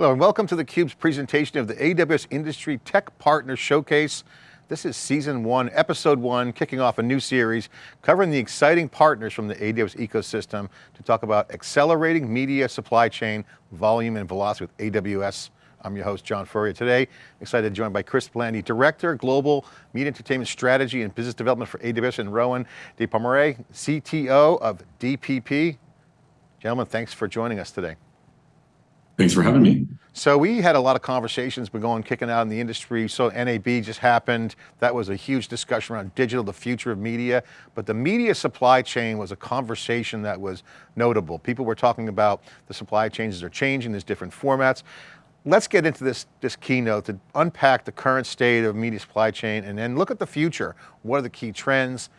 Hello and welcome to theCUBE's presentation of the AWS Industry Tech Partner Showcase. This is season one, episode one, kicking off a new series, covering the exciting partners from the AWS ecosystem to talk about accelerating media supply chain, volume and velocity with AWS. I'm your host, John Furrier. Today, excited to join by Chris Blandy, Director, Global Media Entertainment Strategy and Business Development for AWS, and Rowan de Pomerai, CTO of DPP. Gentlemen, thanks for joining us today. Thanks for having me. So we had a lot of conversations been going, kicking out in the industry. So NAB just happened. That was a huge discussion around digital, the future of media. But the media supply chain was a conversation that was notable. People were talking about the supply chains are changing, there's different formats. Let's get into this, this keynote to unpack the current state of media supply chain and then look at the future. What are the key trends?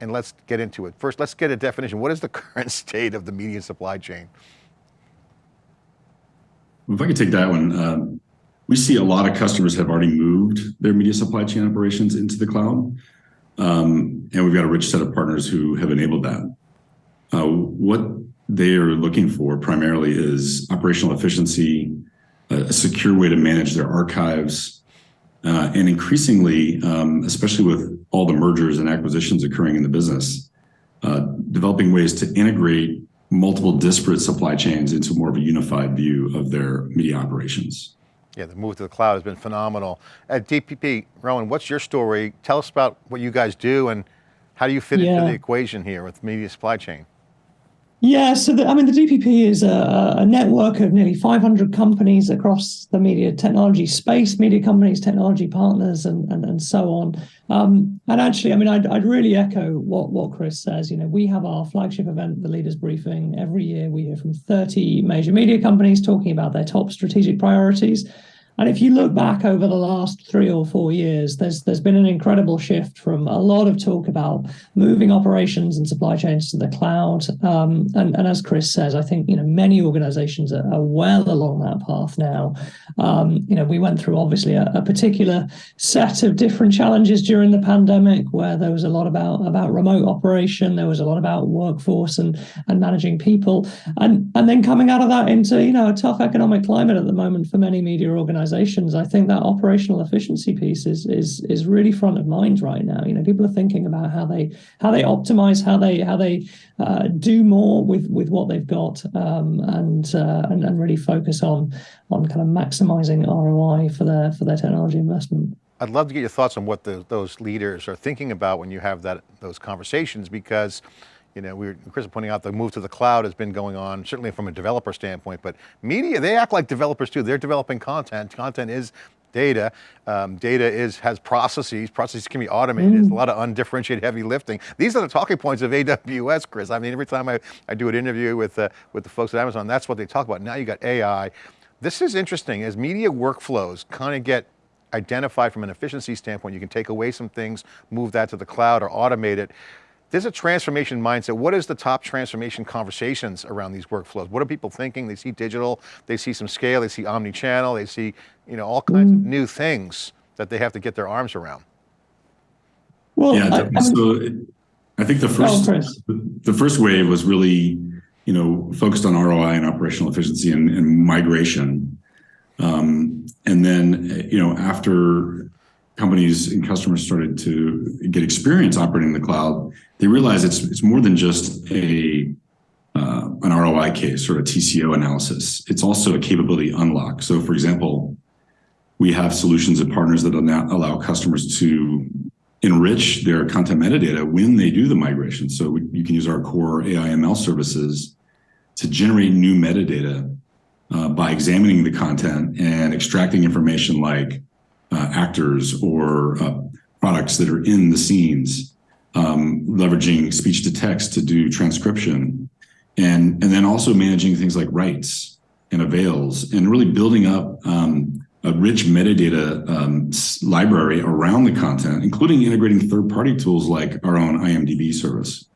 And let's get into it. First, let's get a definition. What is the current state of the media supply chain? If I could take that one, um, we see a lot of customers have already moved their media supply chain operations into the cloud. Um, and we've got a rich set of partners who have enabled that. Uh, what they are looking for primarily is operational efficiency, a secure way to manage their archives, uh, and increasingly, um, especially with all the mergers and acquisitions occurring in the business, uh, developing ways to integrate multiple disparate supply chains into more of a unified view of their media operations. Yeah, the move to the cloud has been phenomenal. At DPP, Rowan, what's your story? Tell us about what you guys do and how do you fit yeah. into the equation here with media supply chain? Yeah, so the, I mean, the DPP is a, a, network of nearly 500 companies across the media technology space, media companies, technology partners, and and, and so on. Um, and actually, I mean, I'd, I'd really echo what, what Chris says. You know, we have our flagship event, the Leaders Briefing. Every year we hear from 30 major media companies talking about their top strategic priorities. And if you look back over the last three or four years, there's there's been an incredible shift from a lot of talk about moving operations and supply chains to the cloud. Um, and, and as Chris says, I think you know many organizations are, are well along that path now. Um, you know, we went through obviously a, a, particular set of different challenges during the pandemic, where there was a lot about about remote operation, there was a lot about workforce and and managing people, and and then coming out of that into you know a tough economic climate at the moment for many media organizations organizations, I think that operational efficiency piece is is is really front of mind right now. You know, people are thinking about how they how they optimize, how they how they uh, do more with with what they've got, um, and, uh, and and really focus on on kind of maximizing ROI for their for their technology investment. I'd love to get your thoughts on what the, those leaders are thinking about when you have that those conversations because you know, we were, Chris was pointing out the move to the cloud has been going on, certainly from a developer standpoint, but media, they act like developers too. They're developing content. Content is data. Um, data is has processes. Processes can be automated. Mm. There's a lot of undifferentiated heavy lifting. These are the talking points of AWS, Chris. I mean, every time I, I do an interview with, uh, with the folks at Amazon, that's what they talk about. Now you got AI. This is interesting as media workflows kind of get identified from an efficiency standpoint. You can take away some things, move that to the cloud or automate it. There's a transformation mindset. What is the top transformation conversations around these workflows? What are people thinking? They see digital, they see some scale, they see omni-channel, they see you know, all kinds mm. of new things that they have to get their arms around. Well, yeah, I, so I think the first, the first wave was really, you know, focused on ROI and operational efficiency and, and migration. Um, and then, you know, after companies and customers started to get experience operating in the cloud, they realize it's it's more than just a uh, an ROI case or a TCO analysis. It's also a capability unlock. So, for example, we have solutions and partners that allow customers to enrich their content metadata when they do the migration. So we, you can use our core AI ML services to generate new metadata uh, by examining the content and extracting information like actors or uh, products that are in the scenes, um, leveraging speech to text to do transcription, and, and then also managing things like rights and avails, and really building up um, a rich metadata um, library around the content, including integrating third-party tools like our own IMDb service.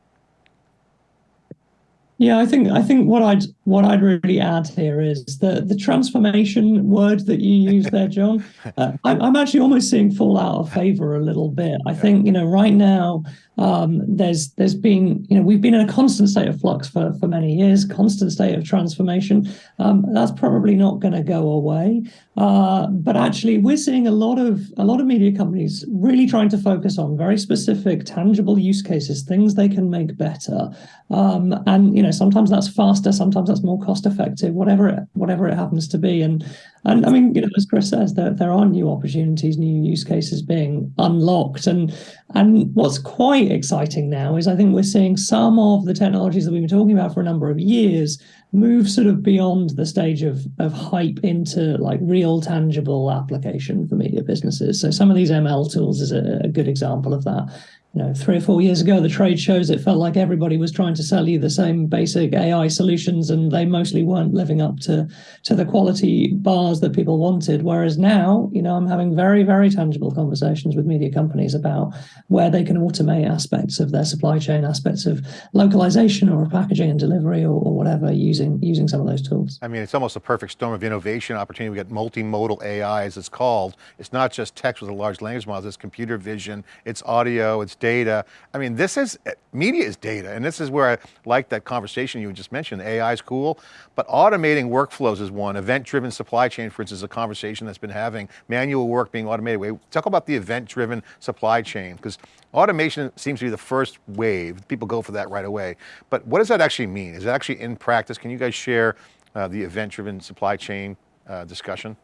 Yeah, I think I think what I'd what I'd really add here is the the transformation word that you use there, John. Uh, I'm, I'm actually almost seeing fall out of favor a little bit. I think you know right now Um, there's there's been you know we've been in a constant state of flux for for many years, constant state of transformation. Um, that's probably not going to go away. Uh, but actually, we're seeing a lot of a lot of media companies really trying to focus on very specific, tangible use cases, things they can make better. Um, and you know, sometimes that's faster, sometimes that's more cost effective, whatever it whatever it happens to be. And and I mean, you know, as Chris says, there there are new opportunities, new use cases being unlocked. And and what's quite exciting now is I think we're seeing some of the technologies that we've been talking about for a number of years move sort of beyond the stage of of hype into like real tangible application for media businesses. So some of these ML tools is a, a good example of that you know, three or four years ago, the trade shows, it felt like everybody was trying to sell you the same basic AI solutions, and they mostly weren't living up to to the quality bars that people wanted. Whereas now, you know, I'm having very, very tangible conversations with media companies about where they can automate aspects of their supply chain, aspects of localization or packaging and delivery or, or whatever using using some of those tools. I mean, it's almost a perfect storm of innovation opportunity. We got multimodal AI, as it's called. It's not just text with a large language model. It's computer vision. It's audio. It's data. I mean, this is, media is data, and this is where I like that conversation you just mentioned. AI is cool, but automating workflows is one. Event-driven supply chain, for instance, is a conversation that's been having. Manual work being automated. We talk about the event-driven supply chain, because automation seems to be the first wave. People go for that right away. But what does that actually mean? Is it actually in practice? Can you guys share uh, the event-driven supply chain uh, discussion?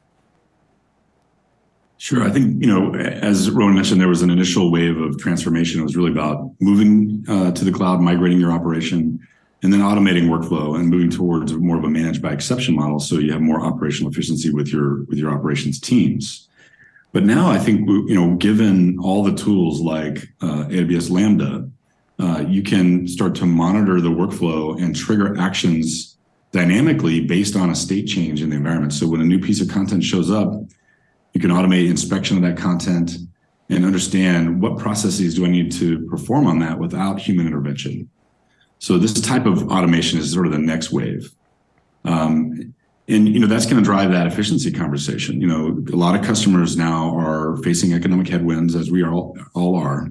Sure. I think, you know, as Rowan mentioned, there was an initial wave of transformation. It was really about moving uh, to the cloud, migrating your operation, and then automating workflow and moving towards more of a managed by exception model. So you have more operational efficiency with your with your operations teams. But now I think, you know, given all the tools like uh, AWS Lambda, uh, you can start to monitor the workflow and trigger actions dynamically based on a state change in the environment. So when a new piece of content shows up, you can automate inspection of that content and understand what processes do I need to perform on that without human intervention. So this type of automation is sort of the next wave. Um, and you know that's going to drive that efficiency conversation. You know, a lot of customers now are facing economic headwinds, as we all, all are,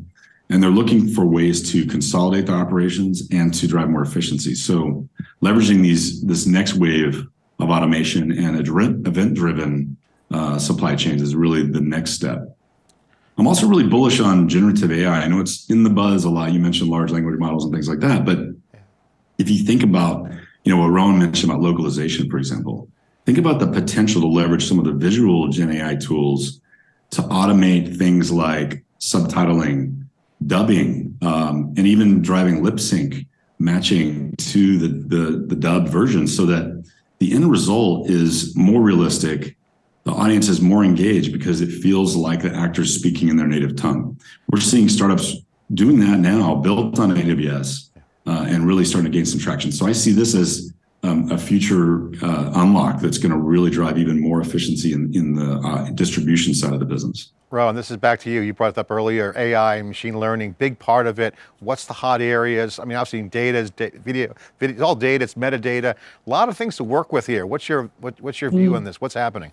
and they're looking for ways to consolidate their operations and to drive more efficiency. So leveraging these this next wave of automation and event-driven uh, supply chains is really the next step. I'm also really bullish on generative AI. I know it's in the buzz a lot. You mentioned large language models and things like that, but if you think about, you know, what Rowan mentioned about localization, for example, think about the potential to leverage some of the visual Gen AI tools to automate things like subtitling, dubbing, um, and even driving lip sync matching to the, the, the dubbed version so that the end result is more realistic the audience is more engaged because it feels like the actor's speaking in their native tongue. We're seeing startups doing that now, built on AWS, uh, and really starting to gain some traction. So I see this as um, a future uh, unlock that's going to really drive even more efficiency in, in the uh, distribution side of the business. Rowan, this is back to you. You brought it up earlier, AI, machine learning, big part of it. What's the hot areas? I mean, obviously data is da video, video, it's all data, it's metadata. A lot of things to work with here. What's your, what, what's your view mm. on this? What's happening?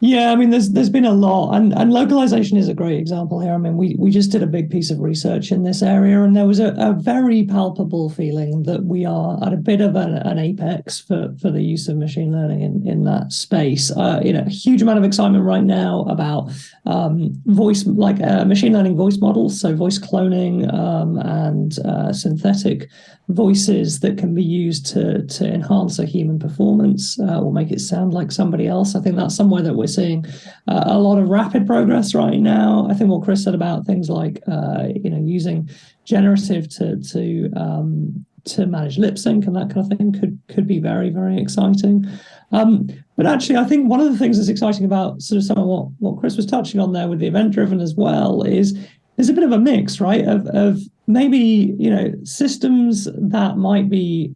Yeah, I mean, there's there's been a lot, and and localization is a great example here. I mean, we we just did a big piece of research in this area, and there was a, a very palpable feeling that we are at a bit of an, an apex for for the use of machine learning in in that space. Uh, you know, a huge amount of excitement right now about um, voice, like uh, machine learning voice models, so voice cloning um, and uh, synthetic voices that can be used to to enhance a human performance uh, or make it sound like somebody else. I think that's somewhere that we're seeing uh, a lot of rapid progress right now. I think what Chris said about things like uh, you know using generative to to um, to manage lip sync and that kind of thing could could be very very exciting. Um, but actually, I think one of the things that's exciting about sort of some of what what Chris was touching on there with the event driven as well is there's a bit of a mix, right, of of maybe you know systems that might be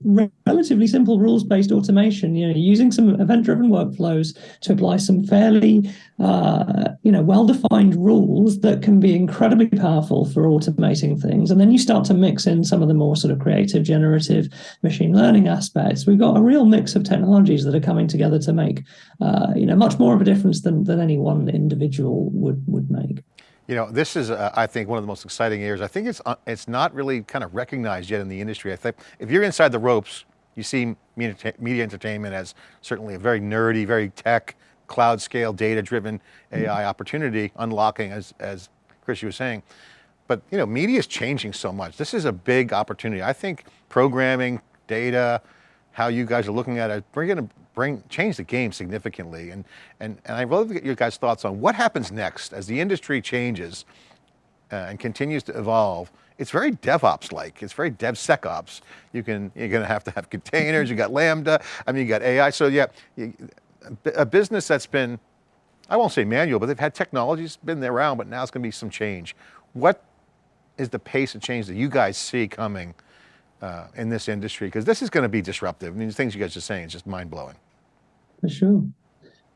relatively simple rules-based automation you know using some event-driven workflows to apply some fairly uh, you know well-defined rules that can be incredibly powerful for automating things. And then you start to mix in some of the more sort of creative generative machine learning aspects. We've got a real mix of technologies that are coming together to make uh, you know much more of a difference than than any one individual would would make You know, this is, uh, I think, one of the most exciting areas. I think it's uh, it's not really kind of recognized yet in the industry. I think if you're inside the ropes, you see media, media entertainment as certainly a very nerdy, very tech, cloud scale, data driven AI opportunity unlocking as, as Chris, you were saying. But you know, media is changing so much. This is a big opportunity. I think programming, data, how you guys are looking at it, to bring, change the game significantly. And, and, and I'd love to get your guys' thoughts on what happens next as the industry changes uh, and continues to evolve. It's very DevOps-like, it's very DevSecOps. You can, you're going to have to have containers, you got Lambda, I mean, you got AI. So yeah, you, a business that's been, I won't say manual, but they've had technologies been there around, but now it's going to be some change. What is the pace of change that you guys see coming uh, in this industry? Because this is going to be disruptive. I mean, the things you guys are saying is just mind blowing. For sure.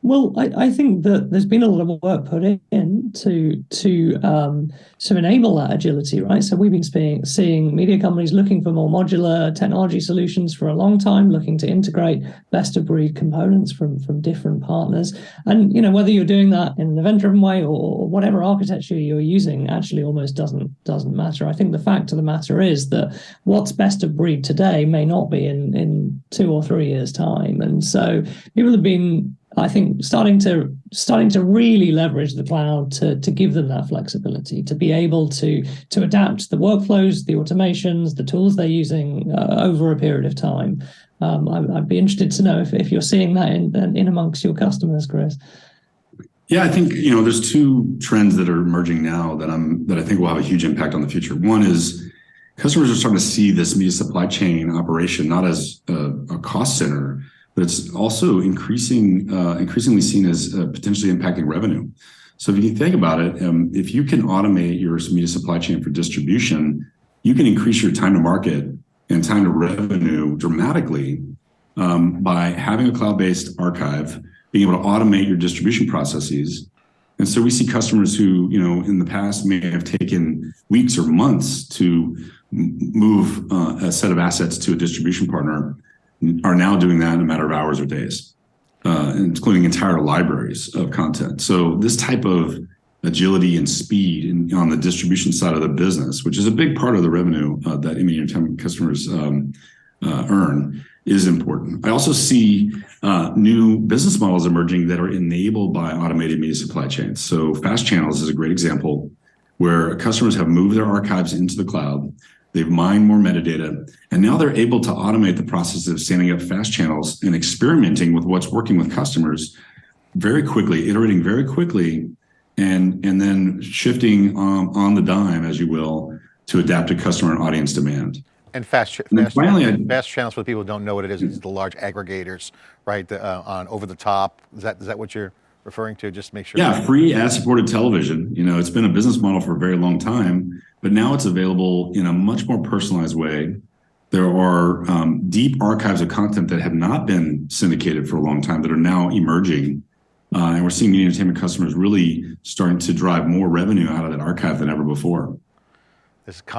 Well, I, I, think that there's been a lot of work put in to to um, to enable that agility, right? So we've been seeing, seeing media companies looking for more modular technology solutions for a long time, looking to integrate best of breed components from from different partners. And you know whether you're doing that in an event-driven way or whatever architecture you're using, actually almost doesn't doesn't matter. I think the fact of the matter is that what's best of breed today may not be in in two or three years' time, and so people have been I think starting to starting to really leverage the cloud to, to give them that flexibility, to be able to to adapt the workflows, the automations, the tools they're using uh, over a period of time. Um, I, would be interested to know if, if you're seeing that in, in amongst your customers, Chris. Yeah, I think you know there's two trends that are emerging now that I'm that I think will have a huge impact on the future. One is customers are starting to see this media supply chain operation not as a, a cost center, but it's also increasing, uh, increasingly seen as uh, potentially impacting revenue. So if you think about it, um, if you can automate your media supply chain for distribution, you can increase your time to market and time to revenue dramatically um, by having a cloud-based archive, being able to automate your distribution processes. And so we see customers who, you know, in the past may have taken weeks or months to move uh, a set of assets to a distribution partner are now doing that in a matter of hours or days, uh, including entire libraries of content. So this type of agility and speed in, on the distribution side of the business, which is a big part of the revenue uh, that Image Entertainment customers um, uh, earn, is important. I also see uh, new business models emerging that are enabled by automated media supply chains. So fast channels is a great example where customers have moved their archives into the cloud. They've mined more metadata, and now they're able to automate the process of standing up fast channels and experimenting with what's working with customers very quickly, iterating very quickly, and, and then shifting um, on the dime, as you will, to adapt to customer and audience demand. And fast, and fast, finally, channels, fast channels for people who don't know what it is, it's the large aggregators, right, the, uh, on over the top. Is that, is that what you're referring to? Just make sure. Yeah, free ad-supported television. You know, it's been a business model for a very long time, but now it's available in a much more personalized way. There are um, deep archives of content that have not been syndicated for a long time that are now emerging. Uh, and we're seeing media entertainment customers really starting to drive more revenue out of that archive than ever before.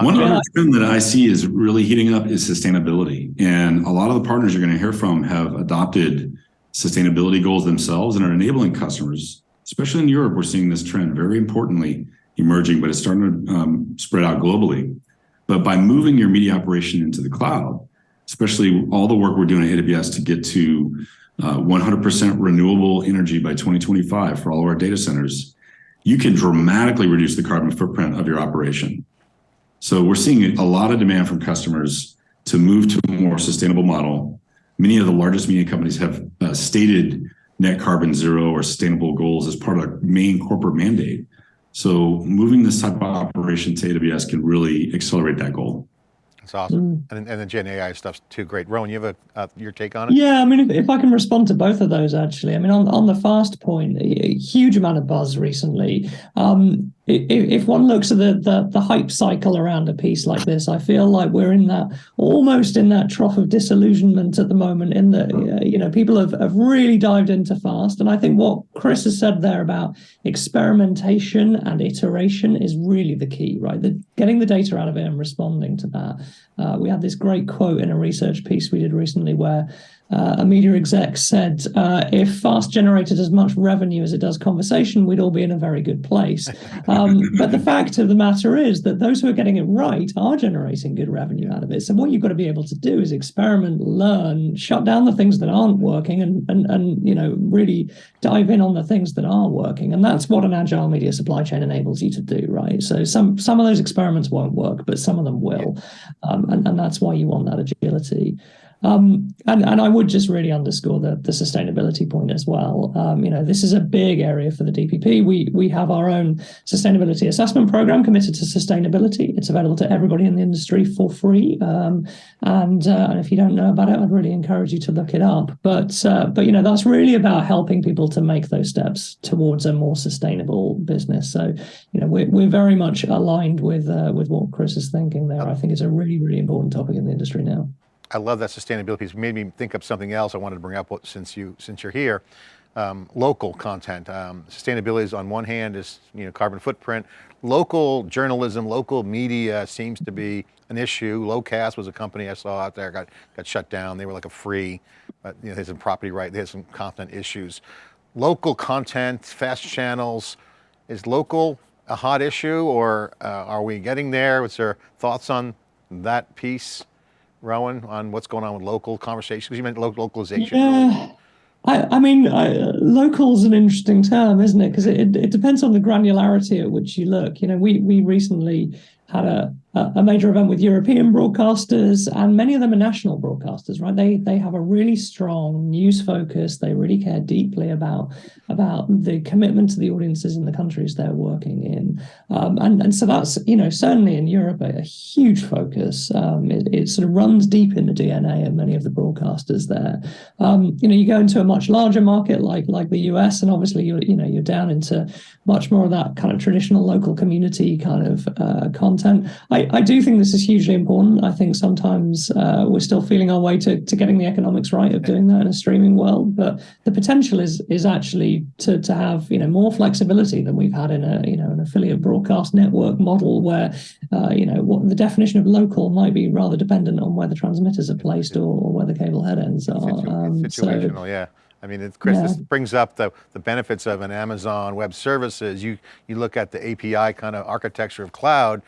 One other trend that I see is really heating up is sustainability. And a lot of the partners you're going to hear from have adopted sustainability goals themselves and are enabling customers, especially in Europe, we're seeing this trend very importantly emerging, but it's starting to um, spread out globally. But by moving your media operation into the cloud, especially all the work we're doing at AWS to get to 100% uh, renewable energy by 2025 for all of our data centers, you can dramatically reduce the carbon footprint of your operation. So we're seeing a lot of demand from customers to move to a more sustainable model many of the largest media companies have uh, stated net carbon zero or sustainable goals as part of their main corporate mandate. So moving this type of operation to AWS can really accelerate that goal. That's awesome. Mm. And, and the Gen AI stuff's too great. Rowan, you have a, uh, your take on it? Yeah, I mean, if, if, I can respond to both of those, actually. I mean, on, on the fast point, a huge amount of buzz recently. Um, if one looks at the, the, the hype cycle around a piece like this, I feel like we're in that almost in that trough of disillusionment at the moment. In that uh, you know people have, have really dived into fast, and I think what Chris has said there about experimentation and iteration is really the key, right? The, getting the data out of it and responding to that. Uh, we had this great quote in a research piece we did recently where uh, a media exec said, uh, if fast generated as much revenue as it does conversation, we'd all be in a very good place. Um, but the fact of the matter is that those who are getting it right are generating good revenue out of it. So what you've got to be able to do is experiment, learn, shut down the things that aren't working, and and and you know really dive in on the things that are working. And that's what an agile media supply chain enables you to do, right? So some some of those experiments won't work, but some of them will, um, and and that's why you want that agility. Um, and, and I would just really underscore the, the sustainability point as well. Um, you know, this is a big area for the DPP. We we have our own sustainability assessment program committed to sustainability. It's available to everybody in the industry for free. Um, and, uh, and if you don't know about it, I'd really encourage you to look it up. But uh, but you know, that's really about helping people to make those steps towards a more sustainable business. So you know, we're we're very much aligned with uh, with what Chris is thinking there. I think it's a really really important topic in the industry now. I love that sustainability. piece. It's made me think of something else I wanted to bring up since you since you're here. Um, local content. Um, sustainability is on one hand is you know carbon footprint. Local journalism, local media seems to be an issue. Locast was a company I saw out there got got shut down. They were like a free, uh, you know, they had some property right. They had some content issues. Local content, fast channels. Is local a hot issue, or uh, are we getting there? What's your thoughts on that piece? Rowan, on what's going on with local conversations? Because you meant local localization. Yeah. I, I mean, I, local is an interesting term, isn't it? Because it, it depends on the granularity at which you look. You know, we we recently had a a major event with European broadcasters, and many of them are national broadcasters, right? They they have a really strong news focus. They really care deeply about about the commitment to the audiences in the countries they're working in, um, and and so that's you know certainly in Europe a, a huge focus. Um, it, it, sort of runs deep in the DNA of many of the broadcasters there. Um, you know, you go into a much larger market like like the US, and obviously you're you know you're down into much more of that kind of traditional local community kind of uh, content. I I, do think this is hugely important. I think sometimes uh, we're still feeling our way to, to getting the economics right of doing that in a streaming world, but the potential is is actually to to have you know more flexibility than we've had in a you know an affiliate broadcast network model where uh, you know what the definition of local might be rather dependent on where the transmitters are placed or, or where the cable head ends are. Um, situational, so, yeah. I mean, Chris, yeah. this brings up the, the benefits of an Amazon Web Services. You you look at the API kind of architecture of cloud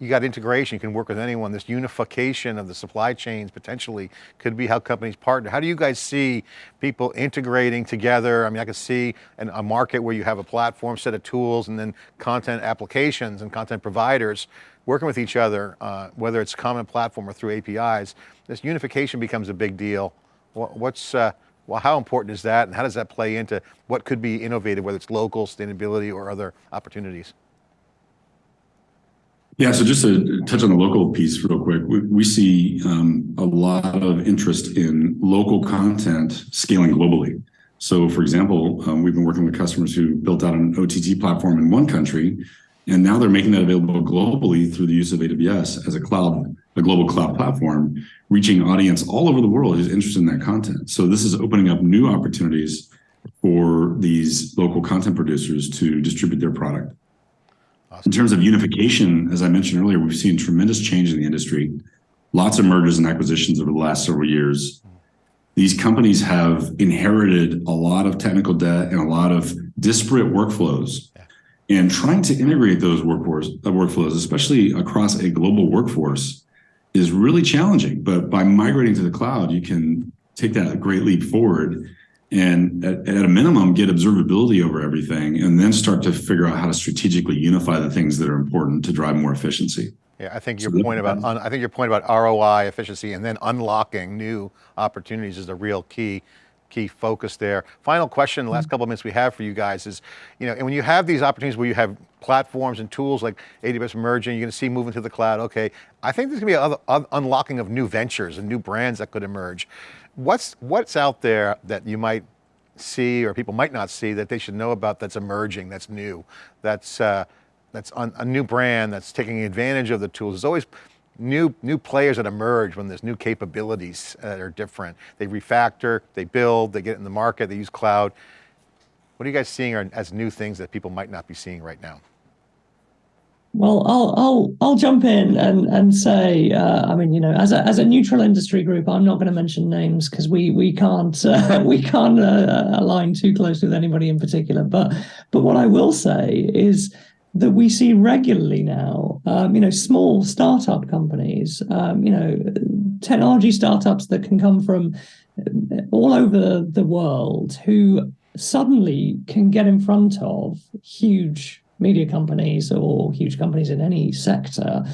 you got integration, you can work with anyone. This unification of the supply chains potentially could be how companies partner. How do you guys see people integrating together? I mean, I can see an, a market where you have a platform set of tools and then content applications and content providers working with each other, uh, whether it's common platform or through APIs. This unification becomes a big deal. What's, uh, well, how important is that and how does that play into what could be innovative, whether it's local, sustainability, or other opportunities? Yeah, so just to touch on the local piece real quick, we, we see um, a lot of interest in local content scaling globally. So for example, um, we've been working with customers who built out an OTT platform in one country, and now they're making that available globally through the use of AWS as a cloud, a global cloud platform, reaching audience all over the world who's interested in that content. So this is opening up new opportunities for these local content producers to distribute their product. In terms of unification, as I mentioned earlier, we've seen tremendous change in the industry. Lots of mergers and acquisitions over the last several years. These companies have inherited a lot of technical debt and a lot of disparate workflows. And trying to integrate those workforce, uh, workflows, especially across a global workforce, is really challenging. But by migrating to the cloud, you can take that great leap forward and at, at, a minimum get observability over everything and then start to figure out how to strategically unify the things that are important to drive more efficiency. Yeah, I think your so point about I think your point about ROI efficiency and then unlocking new opportunities is a real key key focus there. Final question, the last mm-hmm. couple of minutes we have for you guys is, you know, and when you have these opportunities where you have platforms and tools like AWS merging, you're going to see moving to the cloud, okay, I think there's going to be other, other unlocking of new ventures and new brands that could emerge. What's, what's out there that you might see or people might not see that they should know about that's emerging, that's new, that's, uh, that's a new brand that's taking advantage of the tools. There's always new, new players that emerge when there's new capabilities that are different. They refactor, they build, they get in the market, they use cloud. What are you guys seeing as new things that people might not be seeing right now? Well, I'll I'll I'll jump in and and say, uh, I mean, you know, as a as a neutral industry group, I'm not going to mention names because we we can't uh, we can't uh, align too closely with anybody in particular. But but what I will say is that we see regularly now, um, you know, small startup companies, um, you know, technology startups that can come from all over the world who suddenly can get in front of huge media companies or huge companies in any sector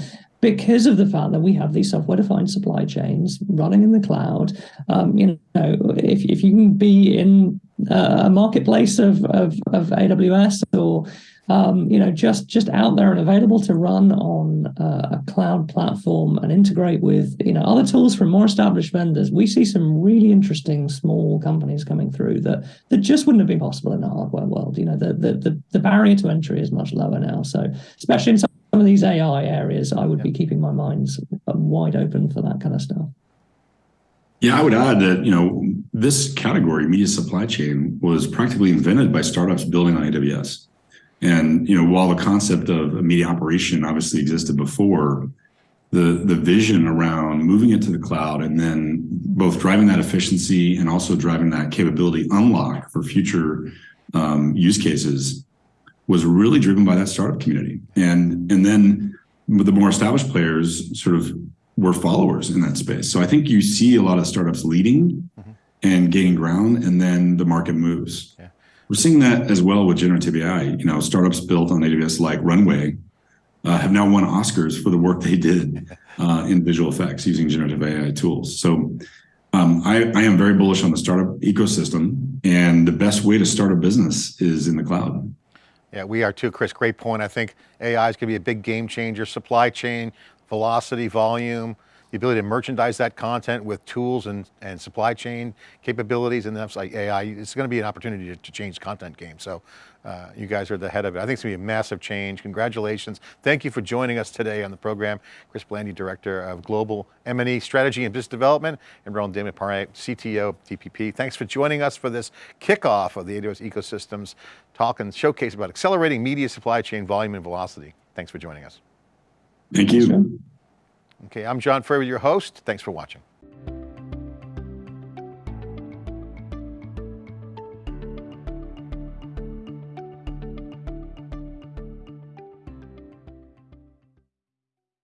because of the fact that we have these software-defined supply chains running in the cloud. Um, you know, if, if you can be in a marketplace of, of, of AWS or um, you know, just just out there and available to run on uh, a cloud platform and integrate with you know other tools from more established vendors. We see some really interesting small companies coming through that that just wouldn't have been possible in the hardware world. You know, the the the, the barrier to entry is much lower now. So especially in some of these AI areas, I would be keeping my minds wide open for that kind of stuff. Yeah, I would add that, you know, this category, media supply chain, was practically invented by startups building on AWS. And you know, while the concept of a media operation obviously existed before, the the vision around moving it to the cloud and then both driving that efficiency and also driving that capability unlock for future um, use cases was really driven by that startup community. And and then the more established players sort of were followers in that space. So I think you see a lot of startups leading mm -hmm. And gaining ground, and then the market moves. Yeah. We're seeing that as well with generative AI. You know, startups built on AWS like Runway uh, have now won Oscars for the work they did uh, in visual effects using generative AI tools. So um, I, I am very bullish on the startup ecosystem, and the best way to start a business is in the cloud. Yeah, we are too, Chris. Great point. I think AI is going to be a big game changer. Supply chain, velocity, volume, the ability to merchandise that content with tools and, and supply chain capabilities and that's like AI, it's going to be an opportunity to, to change content game. So uh, you guys are the head of it. I think it's going to be a massive change. Congratulations. Thank you for joining us today on the program. Chris Blandy, Director of Global M&E Strategy and Business Development, and Roland Desmarais, CTO DPP. Thanks for joining us for this kickoff of the AWS Ecosystems talk and showcase about accelerating media supply chain volume and velocity. Thanks for joining us. Thank you. Okay, I'm John Furrier, your host. Thanks for watching.